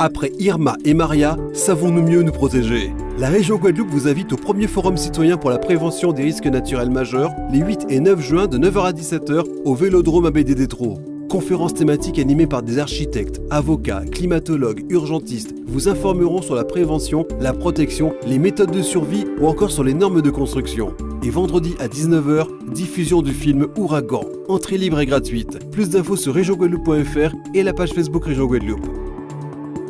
Après Irma et Maria, savons-nous mieux nous protéger? La région Guadeloupe vous invite au premier forum citoyen pour la prévention des risques naturels majeurs les 8 et 9 juin de 9h à 17h au Vélodrome à des Détro. Conférences thématiques animées par des architectes, avocats, climatologues, urgentistes vous informeront sur la prévention, la protection, les méthodes de survie ou encore sur les normes de construction. Et vendredi à 19h, diffusion du film Ouragan. Entrée libre et gratuite. Plus d'infos sur régionguadeloupe.fr et la page Facebook Région Guadeloupe.